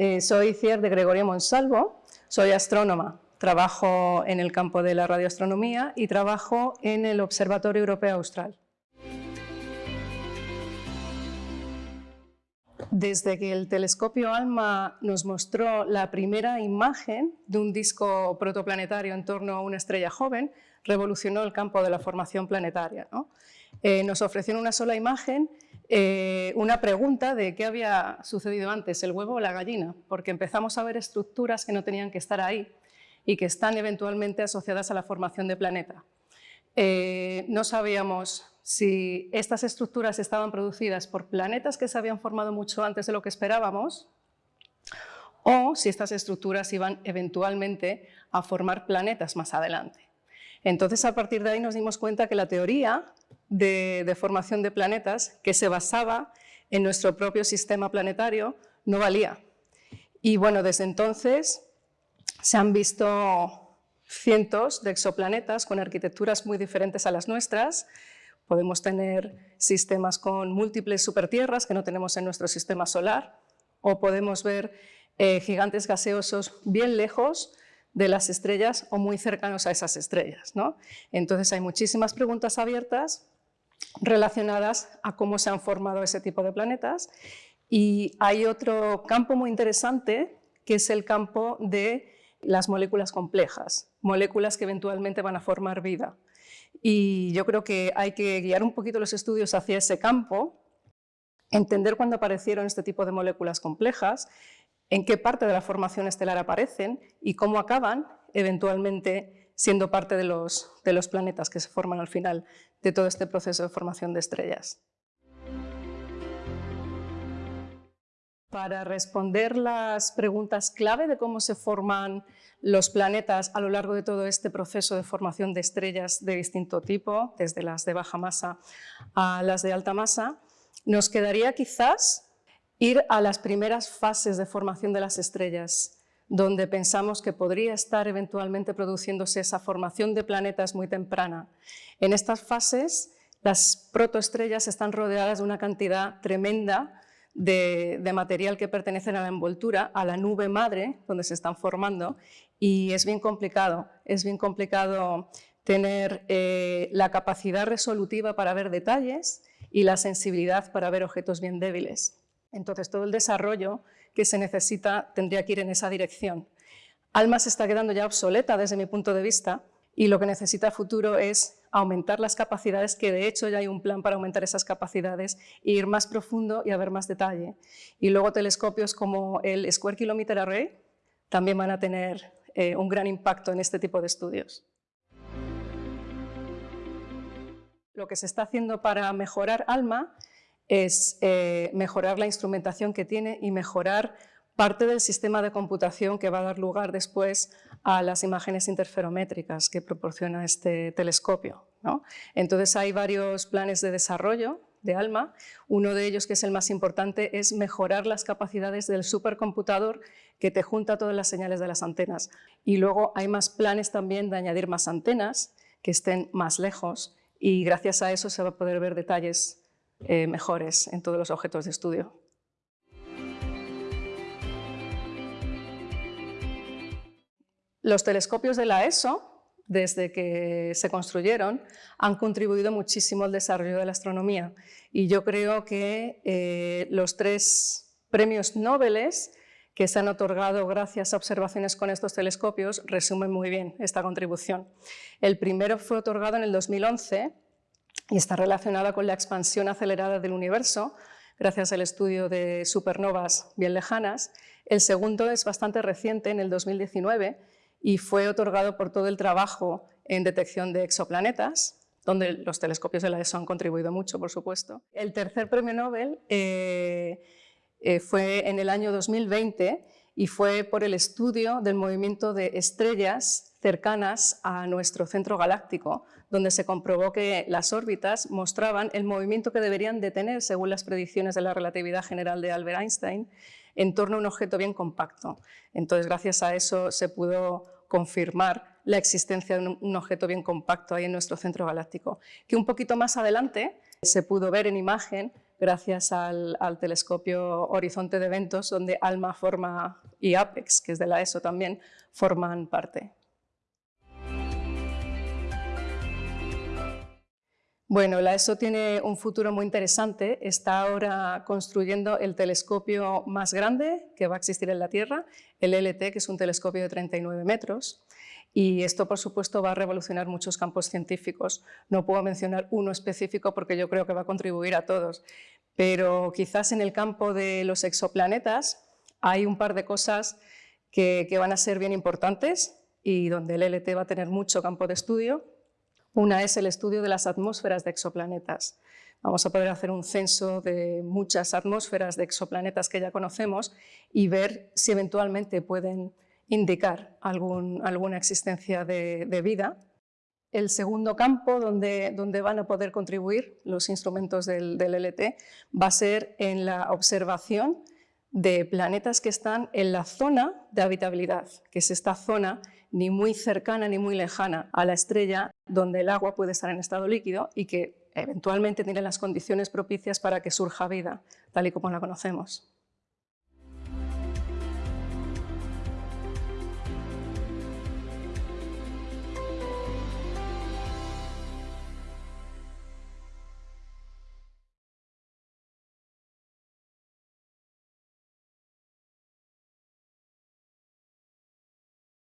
Eh, soy Cier de Gregorio Monsalvo, soy astrónoma, trabajo en el campo de la radioastronomía y trabajo en el Observatorio Europeo Austral. Desde que el telescopio ALMA nos mostró la primera imagen de un disco protoplanetario en torno a una estrella joven, revolucionó el campo de la formación planetaria. Eh, nos ofrecieron una sola imagen, eh, una pregunta de qué había sucedido antes, el huevo o la gallina, porque empezamos a ver estructuras que no tenían que estar ahí y que están eventualmente asociadas a la formación de planeta. Eh, no sabíamos si estas estructuras estaban producidas por planetas que se habían formado mucho antes de lo que esperábamos o si estas estructuras iban eventualmente a formar planetas más adelante. Entonces, a partir de ahí nos dimos cuenta que la teoría de, formación de planetas, que se basaba en nuestro propio sistema planetario, no valía. Y bueno, desde entonces se han visto cientos de exoplanetas con arquitecturas muy diferentes a las nuestras, Podemos tener sistemas con múltiples supertierras que no tenemos en nuestro sistema solar, o podemos ver eh, gigantes gaseosos bien lejos de las estrellas o muy cercanos a esas estrellas. ¿no? Entonces hay muchísimas preguntas abiertas relacionadas a cómo se han formado ese tipo de planetas y hay otro campo muy interesante que es el campo de las moléculas complejas, moléculas que eventualmente van a formar vida. Y yo creo que hay que guiar un poquito los estudios hacia ese campo, entender cuándo aparecieron este tipo de moléculas complejas, en qué parte de la formación estelar aparecen y cómo acaban eventualmente siendo parte de los, de los planetas que se forman al final de todo este proceso de formación de estrellas. Para responder las preguntas clave de cómo se forman los planetas a lo largo de todo este proceso de formación de estrellas de distinto tipo, desde las de baja masa a las de alta masa, nos quedaría quizás ir a las primeras fases de formación de las estrellas, donde pensamos que podría estar eventualmente produciéndose esa formación de planetas muy temprana. En estas fases, las protoestrellas están rodeadas de una cantidad tremenda de, material que pertenecen a la envoltura, a la nube madre, donde se están formando, y es bien complicado, es bien complicado tener eh, la capacidad resolutiva para ver detalles y la sensibilidad para ver objetos bien débiles. Entonces todo el desarrollo que se necesita tendría que ir en esa dirección. ALMA se está quedando ya obsoleta desde mi punto de vista y lo que necesita futuro es aumentar las capacidades, que de hecho ya hay un plan para aumentar esas capacidades, e ir más profundo y a ver más detalle. Y luego telescopios como el Square Kilometer Array también van a tener eh, un gran impacto en este tipo de estudios. Lo que se está haciendo para mejorar ALMA es eh, mejorar la instrumentación que tiene y mejorar parte del sistema de computación que va a dar lugar después a las imágenes interferométricas que proporciona este telescopio. Entonces hay varios planes de desarrollo de ALMA. Uno de ellos, que es el más importante, es mejorar las capacidades del supercomputador que te junta todas las señales de las antenas. Y luego hay más planes también de añadir más antenas que estén más lejos y gracias a eso se va a poder ver detalles eh, mejores en todos los objetos de estudio. Los telescopios de la ESO desde que se construyeron, han contribuido muchísimo al desarrollo de la astronomía. Y yo creo que eh, los tres premios Nobel que se han otorgado gracias a observaciones con estos telescopios resumen muy bien esta contribución. El primero fue otorgado en el 2011 y está relacionado con la expansión acelerada del universo, gracias al estudio de supernovas bien lejanas. El segundo es bastante reciente, en el 2019, y fue otorgado por todo el trabajo en detección de exoplanetas, donde los telescopios de la ESO han contribuido mucho, por supuesto. El tercer premio Nobel eh, eh, fue en el año 2020 y fue por el estudio del movimiento de estrellas cercanas a nuestro centro galáctico, donde se comprobó que las órbitas mostraban el movimiento que deberían de tener según las predicciones de la relatividad general de Albert Einstein, en torno a un objeto bien compacto. Entonces, gracias a eso se pudo confirmar la existencia de un objeto bien compacto ahí en nuestro centro galáctico, que un poquito más adelante se pudo ver en imagen gracias al, al, telescopio Horizonte de Eventos, donde ALMA forma y APEX, que es de la ESO también, forman parte. Bueno, la ESO tiene un futuro muy interesante. Está ahora construyendo el telescopio más grande que va a existir en la Tierra, el LT, que es un telescopio de 39 metros. Y esto, por supuesto, va a revolucionar muchos campos científicos. No puedo mencionar uno específico porque yo creo que va a contribuir a todos. Pero quizás en el campo de los exoplanetas hay un par de cosas que, van a ser bien importantes y donde el LT va a tener mucho campo de estudio una es el estudio de las atmósferas de exoplanetas. Vamos a poder hacer un censo de muchas atmósferas de exoplanetas que ya conocemos y ver si eventualmente pueden indicar alguna existencia de, vida. El segundo campo donde, donde, van a poder contribuir los instrumentos del, del LT va a ser en la observación de planetas que están en la zona de habitabilidad, que es esta zona ni muy cercana ni muy lejana a la estrella donde el agua puede estar en estado líquido y que eventualmente tiene las condiciones propicias para que surja vida, tal y como la conocemos.